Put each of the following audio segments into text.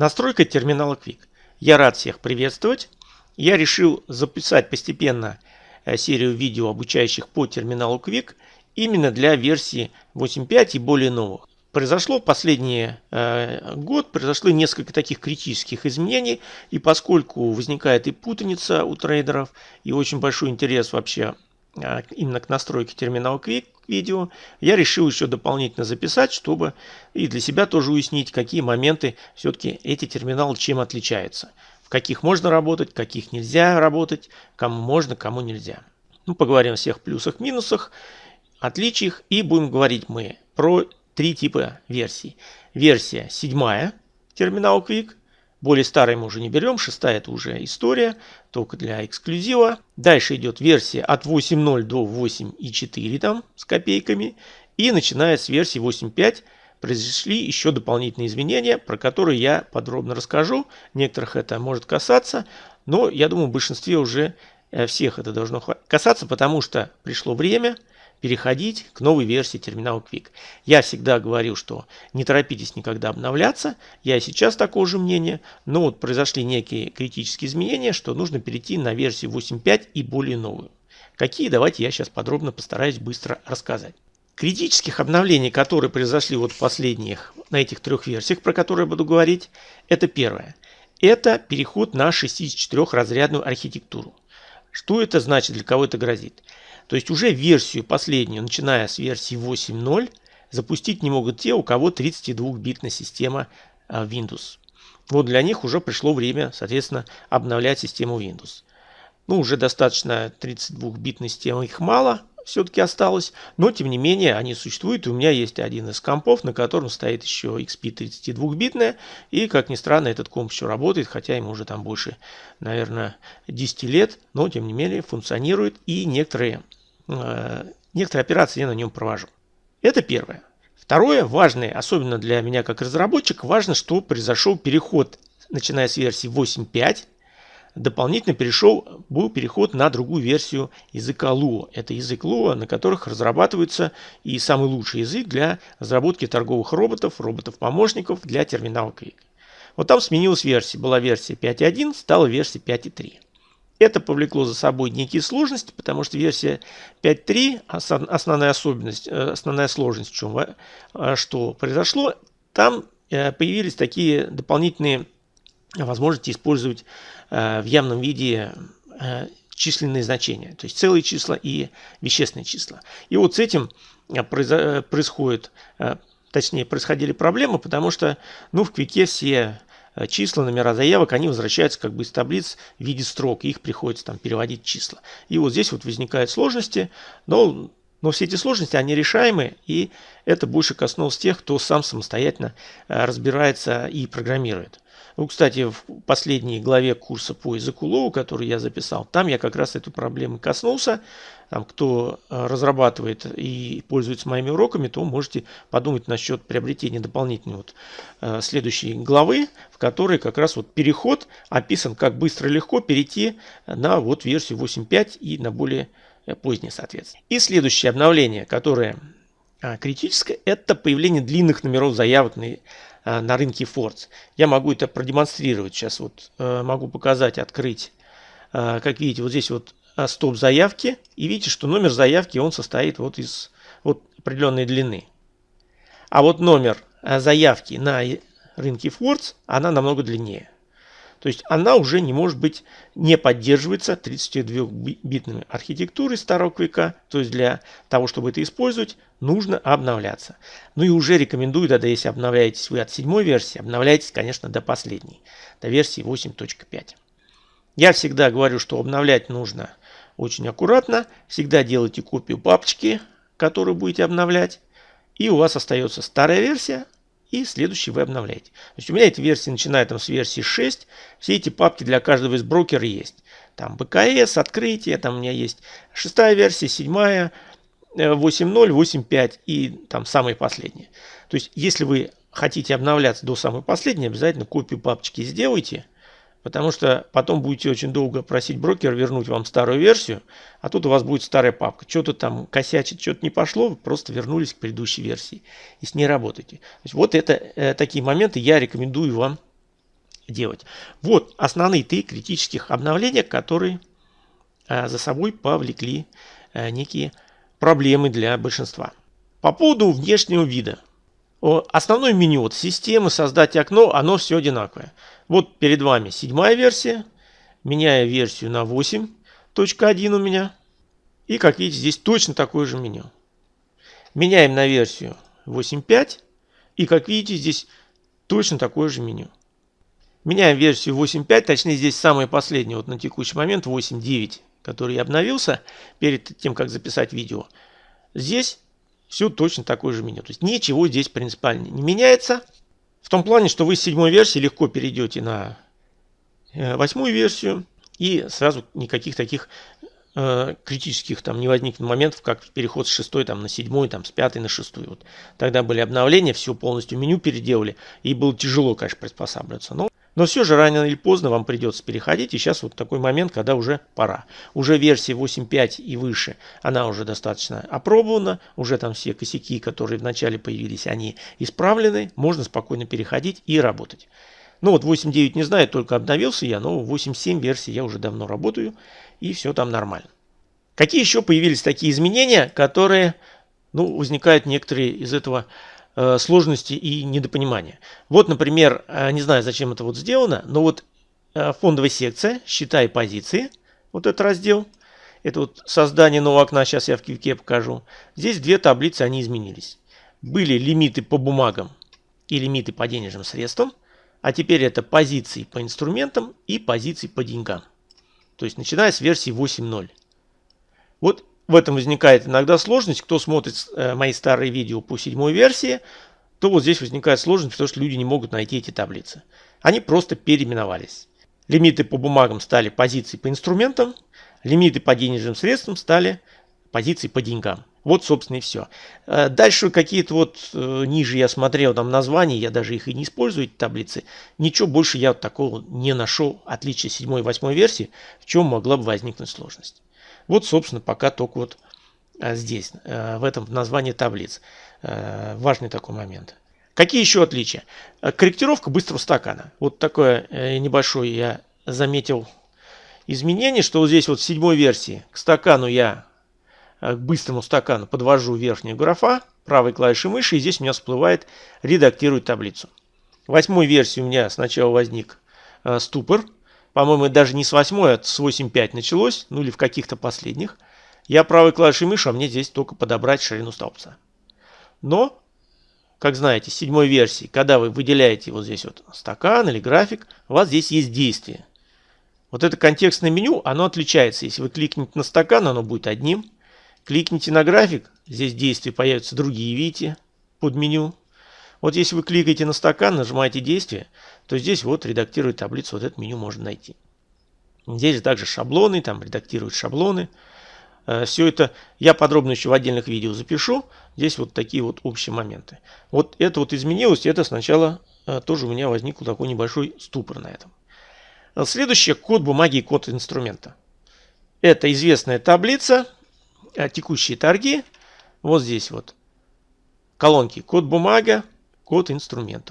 Настройка терминала Quick. Я рад всех приветствовать. Я решил записать постепенно э, серию видео, обучающих по терминалу Quick, именно для версии 8.5 и более новых. Произошло в последний э, год, произошло несколько таких критических изменений, и поскольку возникает и путаница у трейдеров, и очень большой интерес вообще э, именно к настройке терминала Quick видео, я решил еще дополнительно записать, чтобы и для себя тоже уяснить, какие моменты все-таки эти терминалы чем отличаются. В каких можно работать, каких нельзя работать, кому можно, кому нельзя. Ну, поговорим о всех плюсах, минусах, отличиях и будем говорить мы про три типа версий. Версия седьмая терминал Quick, более старой мы уже не берем, шестая это уже история, только для эксклюзива. Дальше идет версия от 8.0 до 8.4 там с копейками. И начиная с версии 8.5 произошли еще дополнительные изменения, про которые я подробно расскажу. Некоторых это может касаться, но я думаю в большинстве уже э, всех это должно касаться, потому что пришло время – переходить к новой версии терминала Quick. Я всегда говорил, что не торопитесь никогда обновляться. Я и сейчас такого же мнения. Но вот произошли некие критические изменения, что нужно перейти на версию 8.5 и более новую. Какие, давайте я сейчас подробно постараюсь быстро рассказать. Критических обновлений, которые произошли вот в последних, на этих трех версиях, про которые я буду говорить, это первое. Это переход на 64-разрядную архитектуру. Что это значит, для кого это грозит? То есть уже версию последнюю, начиная с версии 8.0, запустить не могут те, у кого 32-битная система а, Windows. Вот для них уже пришло время, соответственно, обновлять систему Windows. Ну, уже достаточно 32-битной системы, их мало все-таки осталось, но тем не менее они существуют. У меня есть один из компов, на котором стоит еще XP 32-битная, и, как ни странно, этот комп еще работает, хотя ему уже там больше, наверное, 10 лет, но тем не менее функционирует, и некоторые Э, некоторые операции я на нем провожу. Это первое. Второе, важное, особенно для меня как разработчик, важно, что произошел переход, начиная с версии 8.5, дополнительно перешел, был переход на другую версию языка Lua. Это язык Lua, на которых разрабатывается и самый лучший язык для разработки торговых роботов, роботов-помощников для терминала Quick. Вот там сменилась версия. Была версия 5.1, стала версия 5.3. Это повлекло за собой некие сложности, потому что версия 5.3, основная особенность, э, основная сложность в чем, э, что произошло, там э, появились такие дополнительные возможности использовать в явном виде численные значения, то есть целые числа и вещественные числа. И вот с этим происходит, точнее происходили проблемы, потому что ну, в Квике все Э, числа, номера заявок, они возвращаются как бы из таблиц в виде строк, их приходится там переводить числа. И вот здесь вот возникают сложности, но, но все эти сложности, они решаемы, и это больше коснулось тех, кто сам самостоятельно э, разбирается и программирует. Ну, кстати, в последней главе курса по языку Лоу, который я записал, там я как раз эту проблему коснулся. Там, кто э, разрабатывает и пользуется моими уроками, то можете подумать насчет приобретения дополнительной вот, э, следующей главы, в которой как раз вот переход описан, как быстро и легко перейти на вот версию 8.5 и на более э, позднее, соответственно. И следующее обновление, которое критическое, это появление длинных номеров заявок на Э, на рынке Фордс. Я могу это продемонстрировать. Сейчас вот э, могу показать, открыть. Э, как видите, вот здесь вот стоп заявки. И видите, что номер заявки он состоит вот из вот определенной длины. А вот номер заявки на рынке Фордс, она намного длиннее. То есть она уже не может быть, не поддерживается 32-битными архитектурой старого века. То есть для того, чтобы это использовать, нужно обновляться. Ну и уже рекомендую, да, если обновляетесь вы от седьмой версии, обновляйтесь, конечно, до последней, до версии 8.5. Я всегда говорю, что обновлять нужно очень аккуратно. Всегда делайте копию папочки, которую будете обновлять. И у вас остается старая версия, и следующий вы обновляете. То есть у меня эта версия начинает там с версии 6. Все эти папки для каждого из брокера есть. Там БКС, открытие, там у меня есть шестая версия, седьмая, 8.0, э, 8.5 и там самые последние. То есть если вы хотите обновляться до самой последней, обязательно копию папочки сделайте. Потому что потом будете очень долго просить брокера вернуть вам старую версию, а тут у вас будет старая папка. Что-то там косячит, что-то не пошло, вы просто вернулись к предыдущей версии и с ней работаете. То есть вот это э, такие моменты я рекомендую вам делать. Вот основные три критических обновления, которые а, за собой повлекли а, некие проблемы для большинства. По поводу внешнего вида. Основное меню вот системы, создать окно, оно все одинаковое. Вот перед вами седьмая версия. Меняю версию на 8.1 у меня. И как видите, здесь точно такое же меню. Меняем на версию 8.5. И как видите, здесь точно такое же меню. Меняем версию 8.5, точнее здесь самое последнее, вот на текущий момент 8.9, который обновился перед тем, как записать видео. Здесь все точно такое же меню. То есть ничего здесь принципиально не меняется. В том плане, что вы с седьмой версии легко перейдете на э, восьмую версию и сразу никаких таких э, критических там не возникнет моментов, как переход с шестой там, на седьмой, там, с пятой на шестую. Вот. Тогда были обновления, все полностью меню переделали, и было тяжело, конечно, приспосабливаться. Но но все же рано или поздно вам придется переходить. И сейчас вот такой момент, когда уже пора. Уже версия 8.5 и выше, она уже достаточно опробована. Уже там все косяки, которые вначале появились, они исправлены. Можно спокойно переходить и работать. Ну вот 8.9 не знаю, только обновился я, но 8.7 версии я уже давно работаю. И все там нормально. Какие еще появились такие изменения, которые ну, возникают некоторые из этого сложности и недопонимания. Вот, например, э, не знаю, зачем это вот сделано, но вот э, фондовая секция, счета и позиции, вот этот раздел, это вот создание нового окна, сейчас я в кивке покажу. Здесь две таблицы, они изменились. Были лимиты по бумагам и лимиты по денежным средствам, а теперь это позиции по инструментам и позиции по деньгам. То есть начиная с версии 8.0. Вот в этом возникает иногда сложность. Кто смотрит э, мои старые видео по седьмой версии, то вот здесь возникает сложность, потому что люди не могут найти эти таблицы. Они просто переименовались. Лимиты по бумагам стали позиции по инструментам, лимиты по денежным средствам стали позиции по деньгам. Вот, собственно, и все. Э, дальше какие-то вот э, ниже я смотрел там названия, я даже их и не использую, эти таблицы. Ничего больше я такого не нашел, отличия 7 и 8 версии, в чем могла бы возникнуть сложность. Вот, собственно, пока только вот а, здесь, э, в этом названии таблиц. Э, важный такой момент. Какие еще отличия? Э, корректировка быстрого стакана. Вот такое небольшое я заметил изменение, что вот здесь вот в седьмой версии к стакану я, к быстрому стакану подвожу верхнюю графа, правой клавишей мыши, и здесь у меня всплывает редактирует таблицу. В восьмой версии у меня сначала возник ступор, по-моему, даже не с 8, а с 8.5 началось, ну или в каких-то последних. Я правой клавишей мыши, а мне здесь только подобрать ширину столбца. Но, как знаете, с седьмой версии, когда вы выделяете вот здесь вот стакан или график, у вас здесь есть действие. Вот это контекстное меню, оно отличается. Если вы кликните на стакан, оно будет одним. Кликните на график, здесь действия появятся другие, видите, под меню. Вот если вы кликаете на стакан, нажимаете действие, то здесь вот редактирует таблицу, вот это меню можно найти. Здесь также шаблоны, там редактируют шаблоны. Э, Все это я подробно еще в отдельных видео запишу. Здесь вот такие вот общие моменты. Вот это вот изменилось, это сначала э, тоже у меня возник такой небольшой ступор на этом. Э, следующее код бумаги и код инструмента. Это известная таблица, текущие торги. Вот здесь вот колонки код бумага, код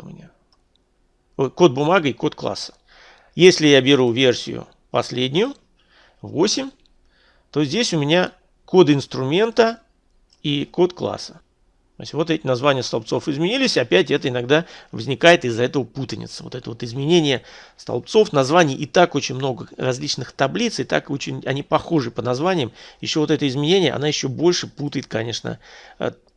меня. Код бумага и код класса. Если я беру версию последнюю, 8, то здесь у меня код инструмента и код класса. То вот эти названия столбцов изменились, опять это иногда возникает из-за этого путаница. Вот это вот изменение столбцов, названий и так очень много различных таблиц, и так очень они похожи по названиям. Еще вот это изменение, она еще больше путает, конечно,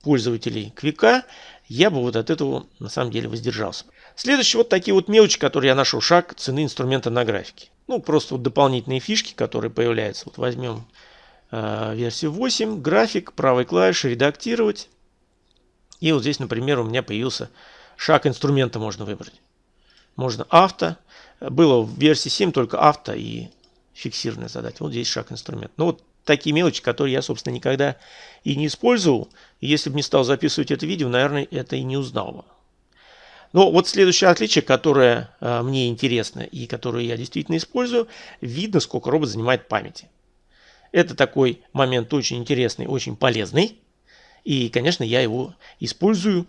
пользователей Квика я бы вот от этого на самом деле воздержался. Следующие вот такие вот мелочи, которые я нашел. Шаг цены инструмента на графике. Ну, просто вот дополнительные фишки, которые появляются. Вот возьмем э, версию 8, график, правой клавишей, редактировать. И вот здесь, например, у меня появился шаг инструмента можно выбрать. Можно авто. Было в версии 7 только авто и фиксированная задача. Вот здесь шаг инструмент. Ну вот такие мелочи, которые я, собственно, никогда и не использовал. Если бы не стал записывать это видео, наверное, это и не узнал бы. Но вот следующее отличие, которое э, мне интересно и которое я действительно использую, видно, сколько робот занимает памяти. Это такой момент очень интересный, очень полезный. И, конечно, я его использую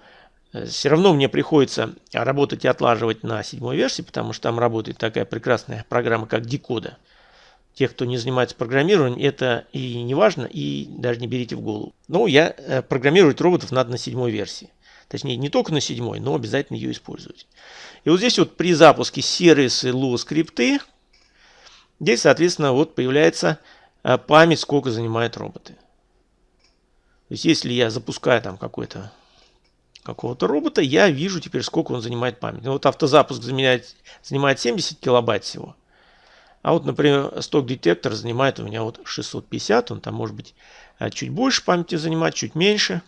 Э, Все равно мне приходится работать и отлаживать на седьмой версии, потому что там работает такая прекрасная программа, как Декода. Тех, кто не занимается программированием, это и не важно, и даже не берите в голову. Но я э, программировать роботов надо на седьмой версии. Точнее, не только на седьмой, но обязательно ее использовать. И вот здесь вот при запуске сервисы Lua скрипты, здесь, соответственно, вот появляется э, память, сколько занимают роботы. Есть, если я запускаю там какой-то какого-то робота, я вижу теперь, сколько он занимает память. Ну, вот автозапуск занимает, занимает 70 килобайт всего. А вот, например, сток-детектор занимает у меня вот 650. Он там может быть э, чуть больше памяти занимать, чуть меньше.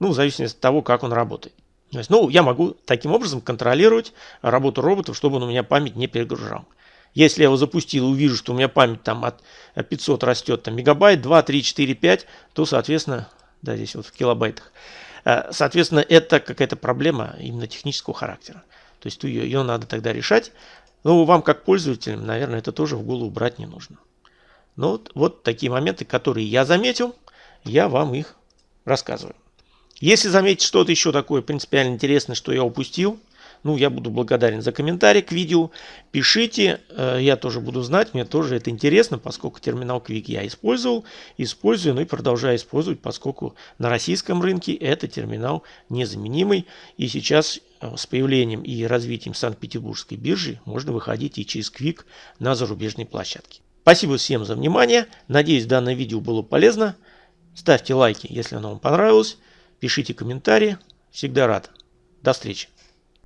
Ну, в зависимости от того, как он работает. То есть, ну, я могу таким образом контролировать работу роботов, чтобы он у меня память не перегружал. Если я его запустил и увижу, что у меня память там от 500 растет там, мегабайт, 2, 3, 4, 5, то, соответственно, да, здесь вот в килобайтах, э, соответственно, это какая-то проблема именно технического характера. То есть ее, ее надо тогда решать. Но вам, как пользователям, наверное, это тоже в голову брать не нужно. Но вот, вот такие моменты, которые я заметил, я вам их рассказываю. Если заметить что-то еще такое принципиально интересное, что я упустил, ну, я буду благодарен за комментарий к видео. Пишите, э, я тоже буду знать, мне тоже это интересно, поскольку терминал Quick я использовал, использую, ну и продолжаю использовать, поскольку на российском рынке это терминал незаменимый. И сейчас э, с появлением и развитием Санкт-Петербургской биржи можно выходить и через Quick на зарубежные площадки. Спасибо всем за внимание. Надеюсь, данное видео было полезно. Ставьте лайки, если оно вам понравилось. Пишите комментарии. Всегда рад. До встречи.